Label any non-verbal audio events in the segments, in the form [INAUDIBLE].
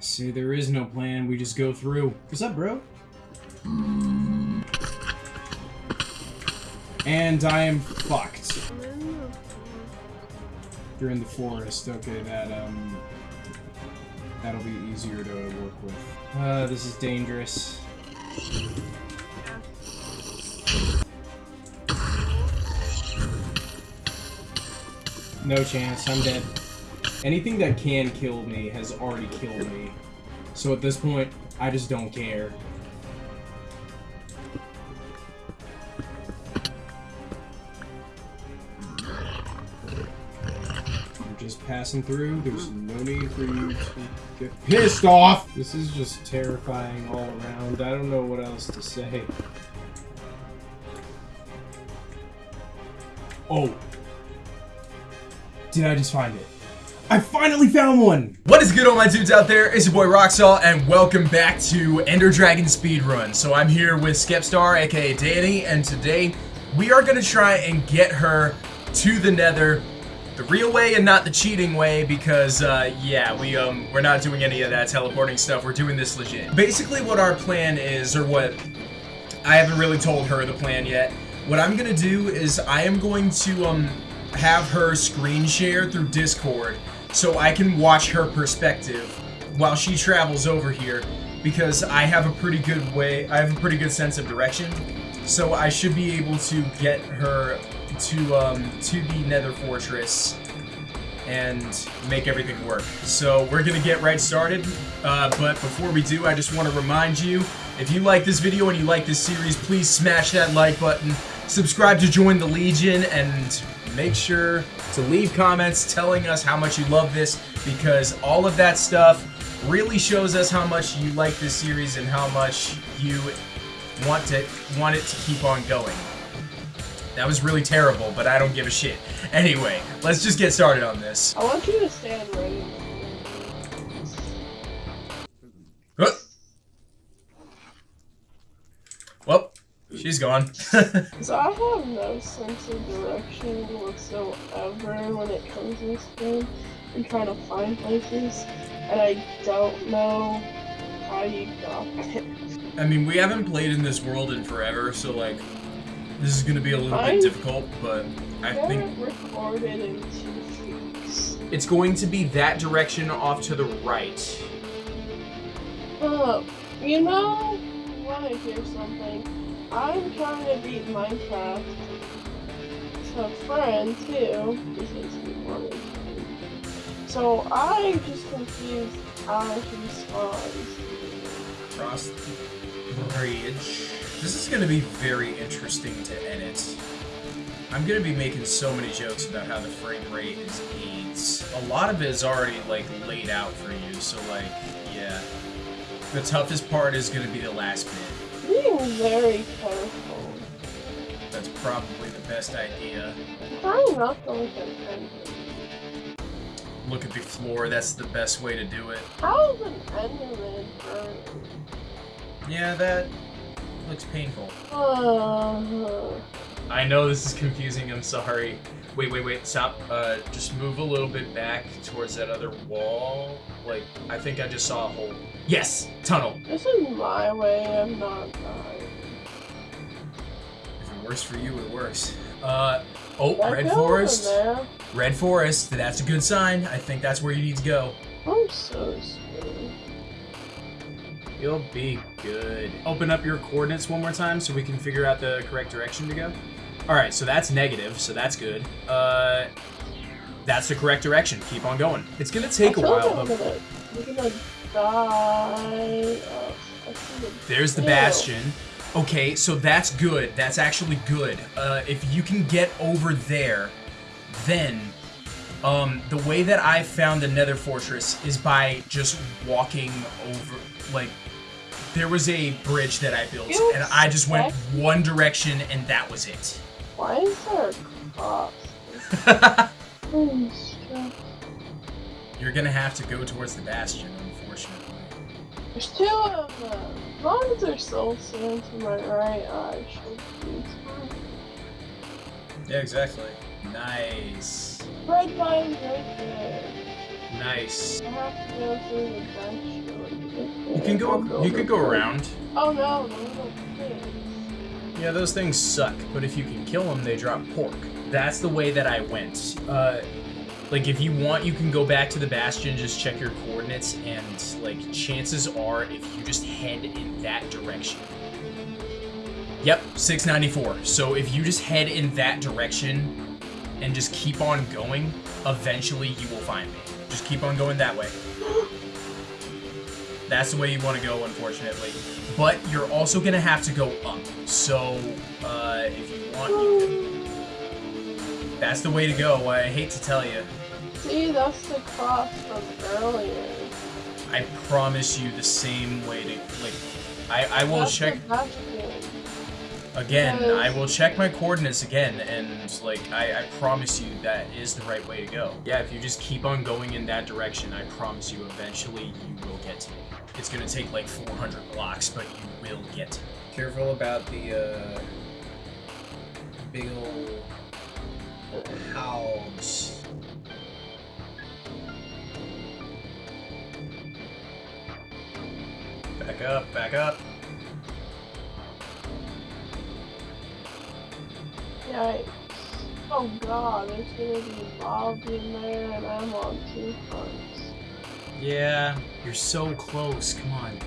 See, there is no plan. We just go through. What's up, bro? And I am fucked. You're in the forest. Okay, that, um... That'll be easier to work with. Uh, this is dangerous. No chance, I'm dead. Anything that can kill me has already killed me. So at this point, I just don't care. I'm just passing through. There's no need for you to get pissed off! This is just terrifying all around. I don't know what else to say. Oh. Did I just find it? I finally found one! What is good all my dudes out there? It's your boy Roxall and welcome back to Ender Dragon Speedrun. So I'm here with Skepstar aka Danny and today we are gonna try and get her to the nether the real way and not the cheating way because uh, yeah we um we're not doing any of that teleporting stuff we're doing this legit basically what our plan is or what I haven't really told her the plan yet what I'm gonna do is I am going to um have her screen share through Discord so I can watch her perspective while she travels over here because I have a pretty good way, I have a pretty good sense of direction. So I should be able to get her to um, to the Nether Fortress and make everything work. So we're gonna get right started, uh, but before we do, I just want to remind you, if you like this video and you like this series, please smash that like button, subscribe to join the Legion, and make sure to leave comments telling us how much you love this because all of that stuff really shows us how much you like this series and how much you want to want it to keep on going. That was really terrible, but I don't give a shit. Anyway, let's just get started on this. I want you to stand. Uh. Well, she's gone. [LAUGHS] So I have no sense of direction whatsoever when it comes to this game and trying to find places, and I don't know how you got it. I mean, we haven't played in this world in forever, so like, this is gonna be a little I- bit difficult, but I think recorded in two weeks. it's going to be that direction off to the right. Uh, you know, I want to hear something? I'm trying to beat Minecraft a friend too. So I'm just confused how he spawns. Cross the bridge. This is gonna be very interesting to edit. I'm gonna be making so many jokes about how the frame rate is AIDS. A lot of it is already like laid out for you, so like, yeah. The toughest part is gonna be the last bit. Very careful. That's probably the best idea. Trying not to look at. Look at the floor, that's the best way to do it. How is an Enderman burn? Yeah, that looks painful. Uh, I know this is confusing, I'm sorry. Wait, wait, wait, stop. Uh, just move a little bit back towards that other wall. Like, I think I just saw a hole. Yes! Tunnel! this is my way, I'm not dying. If it works for you, it works. Uh, oh, That Red girl Forest. in there, Red Forest, that's a good sign. I think that's where you need to go. I'm so scared. You'll be good. Open up your coordinates one more time so we can figure out the correct direction to go. Alright, so that's negative, so that's good. Uh, that's the correct direction. Keep on going. It's gonna take a while, though. gonna, die. Oh, I see the There's the bastion. Okay, so that's good. That's actually good. Uh, if you can get over there, then um, the way that I found the Nether Fortress is by just walking over. Like, there was a bridge that I built, and I just went one direction, and that was it. Why is there a cross? [LAUGHS] You're gonna have to go towards the bastion, unfortunately. There's two of them. As long as there's soul sand to my right eye, should be fine. Yeah, exactly. Nice. Red vine right there. Nice. I have to go through the bench really to get there. You can go. You could go around. Oh no, no. Yeah, those things suck, but if you can kill them, they drop pork. That's the way that I went. Uh, like, if you want, you can go back to the bastion, just check your coordinates, and, like, chances are, if you just head in that direction. Yep, 694. So if you just head in that direction and just keep on going, eventually you will find me. Just keep on going that way. [GASPS] That's the way you want to go, unfortunately. But you're also going to have to go up. So, uh, if you want, you can... That's the way to go. I hate to tell you. See, that's the cross from earlier. I promise you the same way to... Like, I, I will That's check... The Vatican. Again, Because- I will check my coordinates again, and like I, I promise you that is the right way to go. Yeah, if you just keep on going in that direction, I promise you eventually you will get to me. It's gonna take like 400 blocks, but you will get to me. Careful about the uh, big old hogs. Back up, back up. Yikes. Oh god, there's gonna be Bob in there and I'm on two fronts. Yeah, you're so close. Come on.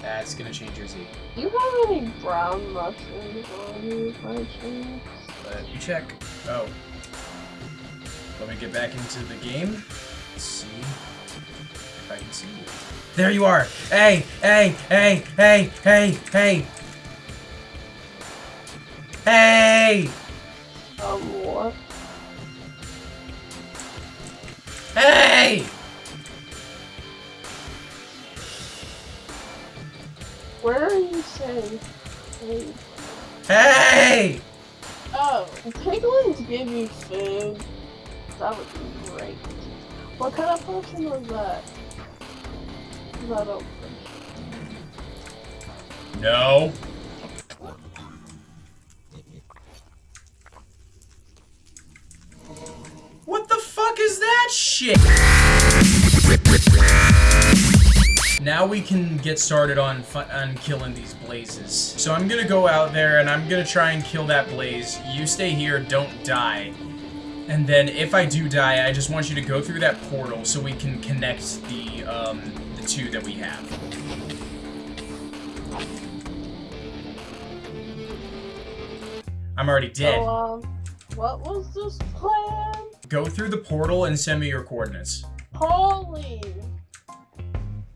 That's gonna change your Z. Do you have any brown mushrooms on you by chance? Let me check. Oh. Let me get back into the game. Let's see if I can see you. There you are! Hey! Hey! Hey! Hey! Hey! Hey! Hey! Um, what? Hey! Where are you saying? Hey. Hey! Oh, piglins give you food. That would be great. What kind of person was that? I don't No. Shit? Now we can get started on on killing these blazes. So I'm gonna go out there and I'm gonna try and kill that blaze. You stay here, don't die. And then if I do die, I just want you to go through that portal so we can connect the um, the two that we have. I'm already dead. So, um, what was this plan? Go through the portal and send me your coordinates. Holy!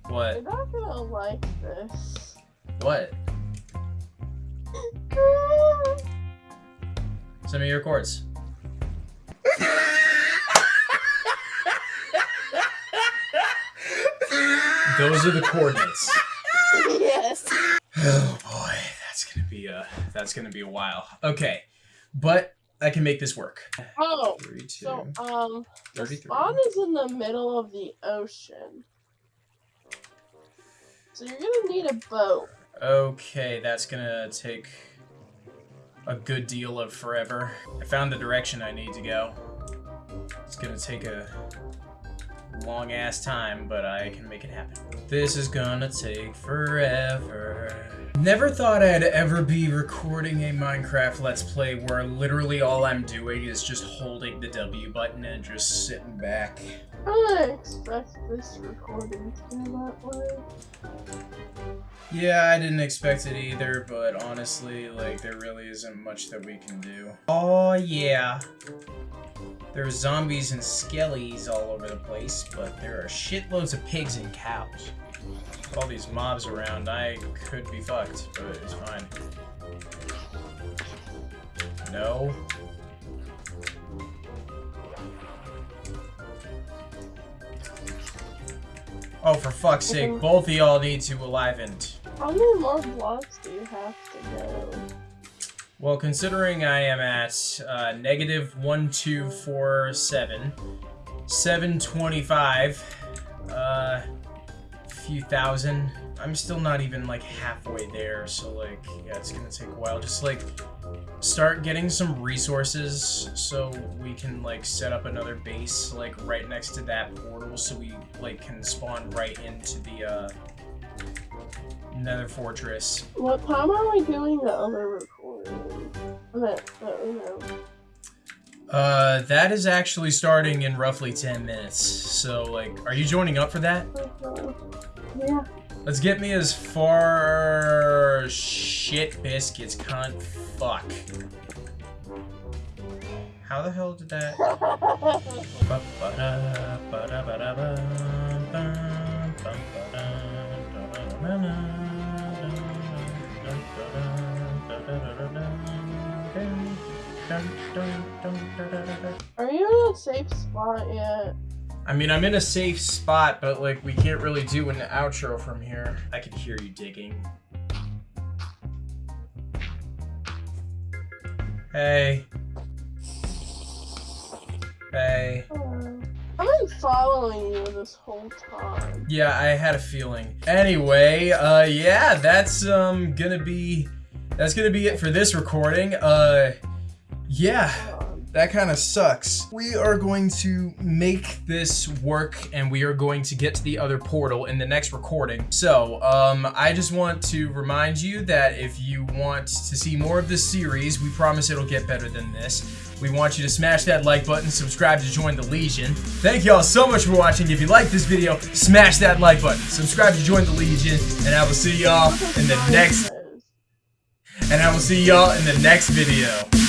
What? You're not gonna like this. What? [LAUGHS] Send me your chords. Those are the coordinates. yes. Oh boy, that's gonna be a that's gonna be a while. Okay, but I can make this work. Oh, Three, two, so, um, the 33. spawn is in the middle of the ocean. So you're gonna need a boat. Okay, that's gonna take a good deal of forever. I found the direction I need to go. It's gonna take a long ass time, but I can make it happen. This is gonna take forever. Never thought I'd ever be recording a Minecraft Let's Play where literally all I'm doing is just holding the W button and just sitting back. I expect this recording to go that way. Yeah, I didn't expect it either, but honestly, like, there really isn't much that we can do. Oh, yeah. There's zombies and skellies all over the place, but there are shitloads of pigs and cows. With all these mobs around, I could be fucked, but it's fine. No. Oh, for fuck's sake, both of y'all need to aliven. How many more blocks do you have to go? Well, considering I am at uh, negative 1247, 725, uh, few thousand. I'm still not even like halfway there, so like yeah, it's gonna take a while. Just like start getting some resources so we can like set up another base like right next to that portal so we like can spawn right into the uh nether fortress. What time are we doing the other recording? That, that. Uh that is actually starting in roughly 10 minutes. So like are you joining up for that? Yeah. Let's get me as far shit biscuits cunt fuck. How the hell did that Are you in a safe spot yet? I mean, I'm in a safe spot, but like we can't really do an outro from here. I can hear you digging. Hey. Hey. Oh. I've been following you this whole time. Yeah, I had a feeling. Anyway, uh yeah, that's um gonna be that's gonna be it for this recording. Uh yeah. That kind of sucks. We are going to make this work and we are going to get to the other portal in the next recording. So, um, I just want to remind you that if you want to see more of this series, we promise it'll get better than this. We want you to smash that like button, subscribe to join the Legion. Thank y'all so much for watching. If you like this video, smash that like button, subscribe to join the Legion, and I will see y'all in the next, and I will see y'all in the next video.